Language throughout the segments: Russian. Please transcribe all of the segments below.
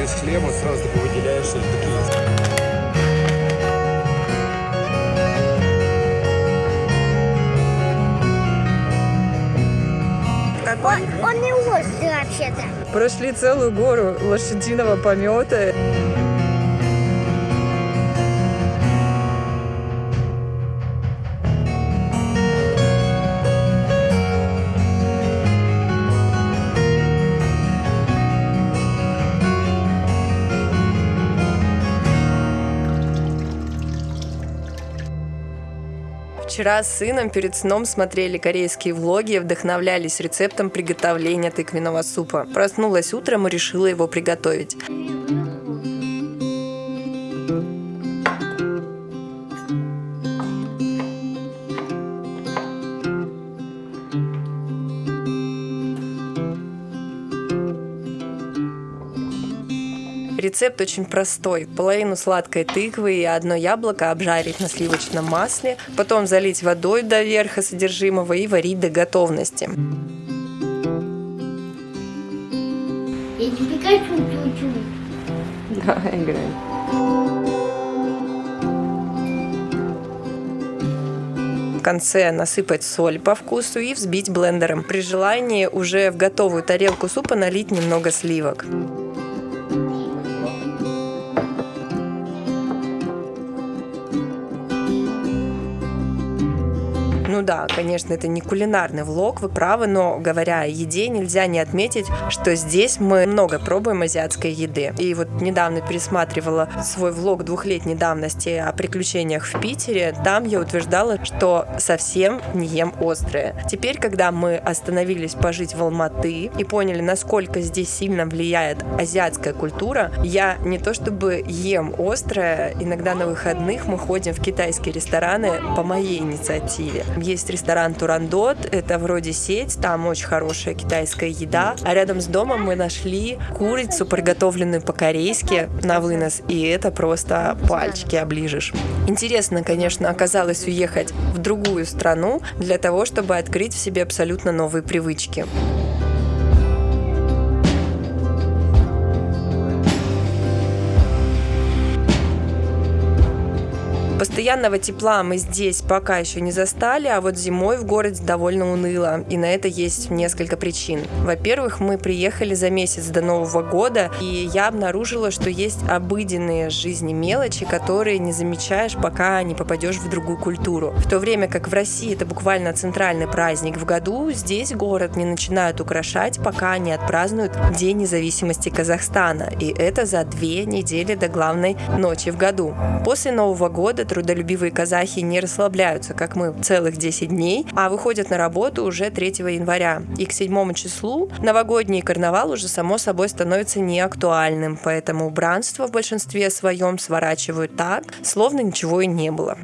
без шлема сразу такой выделяешься. Такие... Он, он не острый вообще-то. Прошли целую гору лошадиного помета. Вчера с сыном перед сном смотрели корейские влоги и вдохновлялись рецептом приготовления тыквенного супа. Проснулась утром и решила его приготовить. Рецепт очень простой. Половину сладкой тыквы и одно яблоко обжарить на сливочном масле, потом залить водой до верха содержимого и варить до готовности. Я не Пикачу чуть-чуть. Да, играй. В конце насыпать соль по вкусу и взбить блендером. При желании уже в готовую тарелку супа налить немного сливок. Да, конечно, это не кулинарный влог, вы правы, но говоря о еде, нельзя не отметить, что здесь мы много пробуем азиатской еды. И вот недавно пересматривала свой влог двухлетней давности о приключениях в Питере. Там я утверждала, что совсем не ем острое. Теперь, когда мы остановились пожить в Алматы и поняли, насколько здесь сильно влияет азиатская культура, я не то чтобы ем острое, иногда на выходных мы ходим в китайские рестораны по моей инициативе. Есть ресторан Турандот, это вроде сеть, там очень хорошая китайская еда. А рядом с домом мы нашли курицу, приготовленную по-корейски на вынос, и это просто пальчики оближешь. Интересно, конечно, оказалось уехать в другую страну для того, чтобы открыть в себе абсолютно новые привычки. Постоянного тепла мы здесь пока еще не застали, а вот зимой в городе довольно уныло, и на это есть несколько причин. Во-первых, мы приехали за месяц до Нового года, и я обнаружила, что есть обыденные жизни мелочи, которые не замечаешь, пока не попадешь в другую культуру. В то время как в России это буквально центральный праздник в году, здесь город не начинают украшать, пока не отпразднуют День независимости Казахстана, и это за две недели до главной ночи в году. После Нового года трудолюбивые казахи не расслабляются, как мы, целых 10 дней, а выходят на работу уже 3 января. И к 7 числу новогодний карнавал уже само собой становится неактуальным, поэтому убранство в большинстве своем сворачивают так, словно ничего и не было.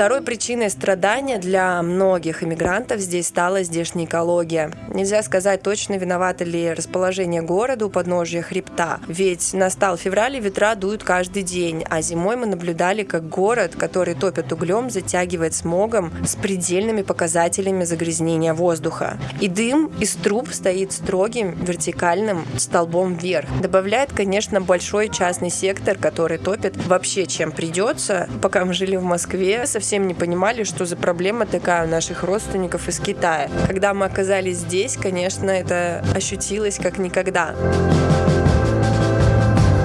Второй причиной страдания для многих иммигрантов здесь стала здешняя экология. Нельзя сказать точно, виновато ли расположение города у подножия хребта. Ведь настал февраль, и ветра дуют каждый день, а зимой мы наблюдали, как город, который топят углем, затягивает смогом с предельными показателями загрязнения воздуха. И дым из труб стоит строгим вертикальным столбом вверх. Добавляет, конечно, большой частный сектор, который топит вообще чем придется. Пока мы жили в Москве, совсем совсем не понимали, что за проблема такая у наших родственников из Китая. Когда мы оказались здесь, конечно, это ощутилось как никогда.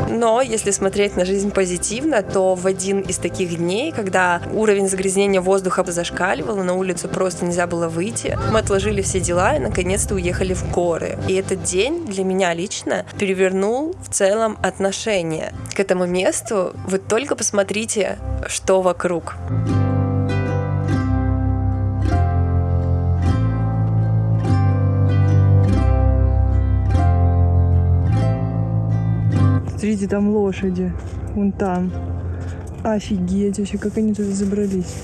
Но если смотреть на жизнь позитивно, то в один из таких дней, когда уровень загрязнения воздуха зашкаливал, на улицу просто нельзя было выйти, мы отложили все дела и наконец-то уехали в горы. И этот день для меня лично перевернул в целом отношение к этому месту. Вы только посмотрите, что вокруг. Смотрите, там лошади. Вон там. Офигеть вообще, как они туда забрались.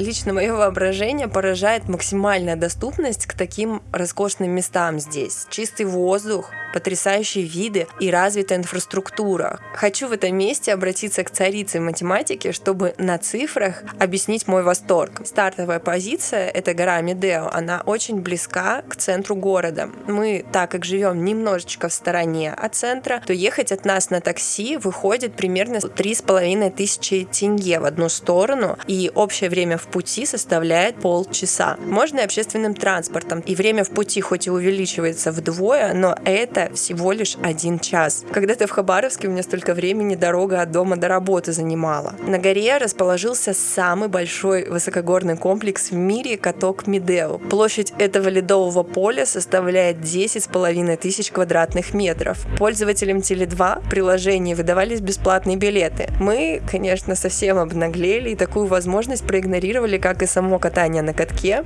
Лично мое воображение поражает максимальная доступность к таким роскошным местам здесь. Чистый воздух, потрясающие виды и развитая инфраструктура. Хочу в этом месте обратиться к царице математики, чтобы на цифрах объяснить мой восторг. Стартовая позиция — это гора Медео. Она очень близка к центру города. Мы, так как живем немножечко в стороне от центра, то ехать от нас на такси выходит примерно три с половиной тысячи тенге в одну сторону, и общее время в пути составляет полчаса. Можно и общественным транспортом, и время в пути хоть и увеличивается вдвое, но это всего лишь один час. Когда-то в Хабаровске у меня столько времени дорога от дома до работы занимала. На горе расположился самый большой высокогорный комплекс в мире каток Медео. Площадь этого ледового поля составляет 10 с половиной тысяч квадратных метров. Пользователям Теле2 приложения выдавались бесплатные билеты. Мы, конечно, совсем обнаглели и такую возможность проигнорировали, как и само катание на катке.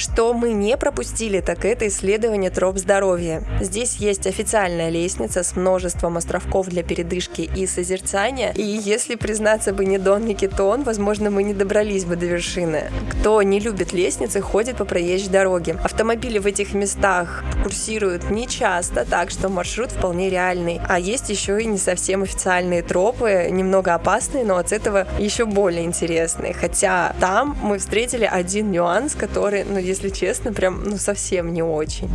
Что мы не пропустили, так это исследование троп здоровья. Здесь есть официальная лестница с множеством островков для передышки и созерцания, и если признаться бы не Дон Никитон, возможно, мы не добрались бы до вершины. Кто не любит лестницы, ходит по проезжей дороге. Автомобили в этих местах курсируют не часто, так что маршрут вполне реальный. А есть еще и не совсем официальные тропы, немного опасные, но от этого еще более интересные. Хотя там мы встретили один нюанс, который, ну, если честно, прям, ну, совсем не очень.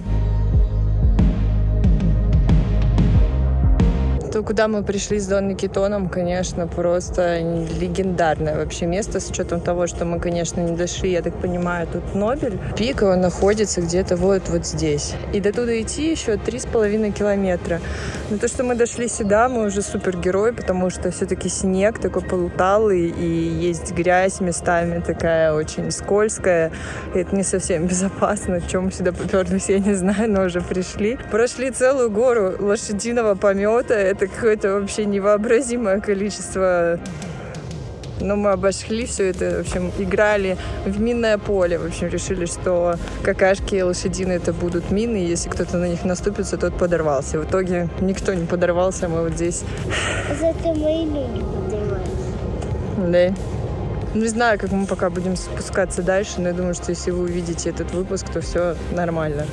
То, куда мы пришли с Дон Никитоном, конечно, просто легендарное вообще место, с учетом того, что мы, конечно, не дошли, я так понимаю, тут Нобель. Пик, он находится где-то вот, вот здесь. И до туда идти еще три с половиной километра. Но то, что мы дошли сюда, мы уже супергерой, потому что все-таки снег такой полуталый, и есть грязь местами такая очень скользкая. И это не совсем безопасно. Чем мы сюда поперлись, я не знаю, но уже пришли. Прошли целую гору лошадиного помета. Это какое-то вообще невообразимое количество но мы обошли все это, в общем, играли в минное поле. В общем, решили, что какашки лошадиные это будут мины, и если кто-то на них наступится, тот подорвался. В итоге никто не подорвался, мы вот здесь. Зато мои люди поднимаются. Да. Не знаю, как мы пока будем спускаться дальше, но я думаю, что если вы увидите этот выпуск, то все нормально.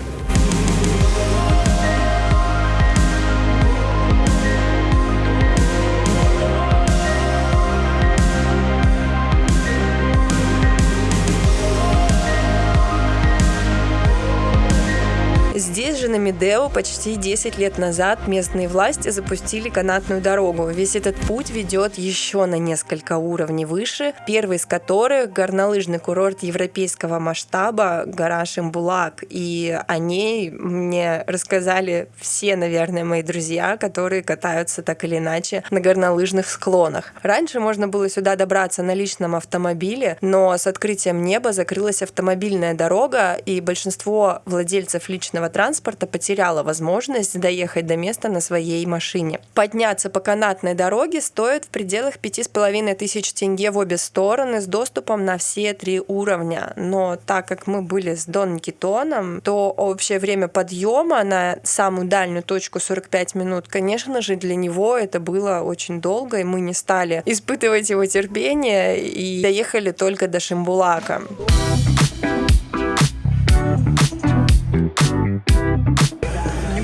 На Медео почти 10 лет назад местные власти запустили канатную дорогу. Весь этот путь ведет еще на несколько уровней выше, первый из которых горнолыжный курорт европейского масштаба гора Шимбулак. И о ней мне рассказали все, наверное, мои друзья, которые катаются так или иначе на горнолыжных склонах. Раньше можно было сюда добраться на личном автомобиле, но с открытием неба закрылась автомобильная дорога, и большинство владельцев личного транспорта потеряло возможность доехать до места на своей машине. Подняться по канатной дороге стоит в пределах пяти с половиной тысяч тенге в обе стороны с доступом на все три уровня. Но так как мы были с Дон Никитоном, то общее время подъема на самую дальнюю точку 45 минут, конечно же, для него это было очень долго, и мы не стали испытывать его терпение и доехали только до Шимбулака.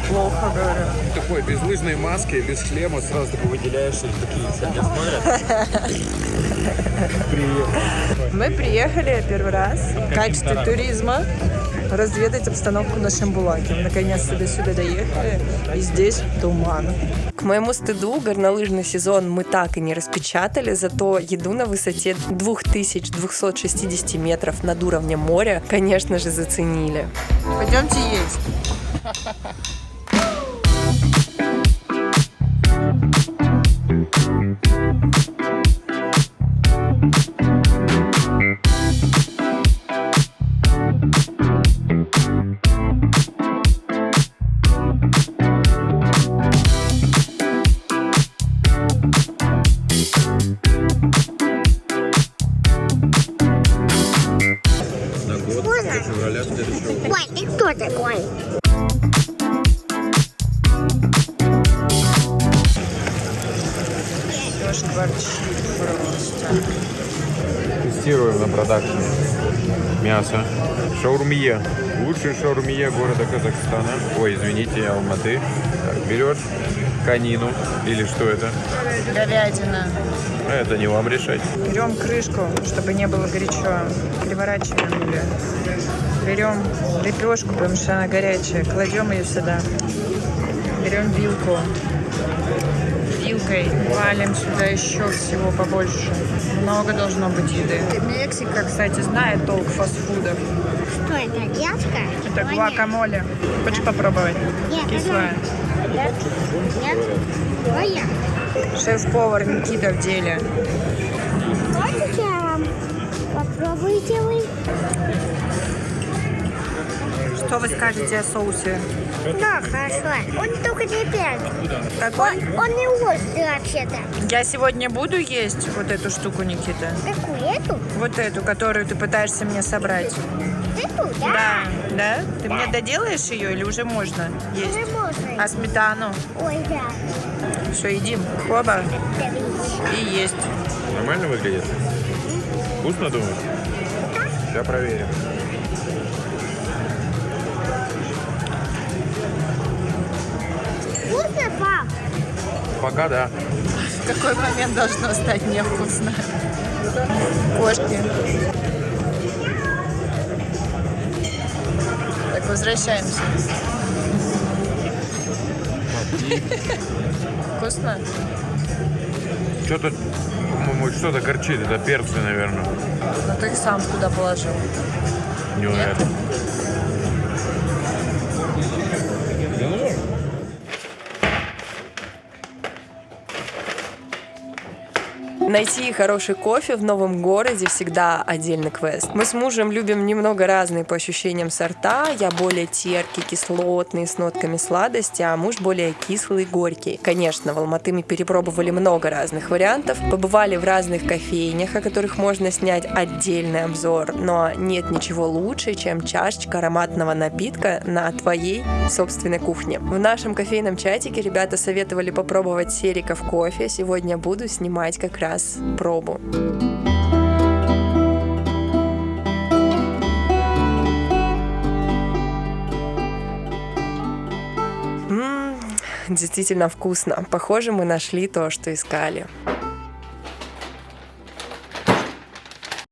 Неплохо, говорю. Такой, без лыжной маски, без шлема, сразу такой выделяешься, и такие тебя смотрят. Привет. Мы приехали первый раз в качестве туризма разведать обстановку на Шамбулаке. Наконец-то до сюда доехали, и здесь туман. К моему стыду горнолыжный сезон мы так и не распечатали, зато еду на высоте 2260 метров над уровнем моря, конечно же, заценили. Пойдемте есть. Мясо. Шаурмия. Лучший шаурмия города Казахстана. Ой, извините, Алматы. Так, берешь конину. Или что это? Говядина. А Это не вам решать. Берем крышку, чтобы не было горячо. Переворачиваем ее. Берем лепешку, потому что она горячая. Кладем ее сюда. Берем вилку. Вилкой валим сюда еще всего побольше. Много должно быть еды. Мексика, кстати, знает толк фастфудов. Что это, детка? Это гуакамоле. Хочешь попробовать? Нет, Кислая. Нет? Нет? Шеф-повар Никита в деле. Что вы скажете о соусе? Да, хорошо. Он только не первый. Какой? Он не острый вообще-то. Я сегодня буду есть вот эту штуку, Никита? Какую? Эту? Вот эту, которую ты пытаешься мне собрать. Эту, да? Да, да? Ты мне доделаешь ее или уже можно есть? Уже можно. А сметану? Ой, да. Все, едим. Оба. И есть. Нормально выглядит? Вкусно, думаешь? Сейчас проверим. Вкусно, пап? Пока да. В какой момент должно стать невкусно? Кошки. Так, возвращаемся. Вкусно? Что-то, по-моему, что-то горчит. Это перцы, наверное. Ну ты их сам куда положил. Не уверен. Найти хороший кофе в новом городе всегда отдельный квест. Мы с мужем любим немного разные по ощущениям сорта. Я более теркий, кислотный, с нотками сладости, а муж более кислый, горький. Конечно, в Алматы мы перепробовали много разных вариантов, побывали в разных кофейнях, о которых можно снять отдельный обзор, но нет ничего лучше, чем чашечка ароматного напитка на твоей собственной кухне. В нашем кофейном чатике ребята советовали попробовать сериков кофе. Сегодня буду снимать как раз пробу. М, Действительно вкусно. Похоже, мы нашли то, что искали.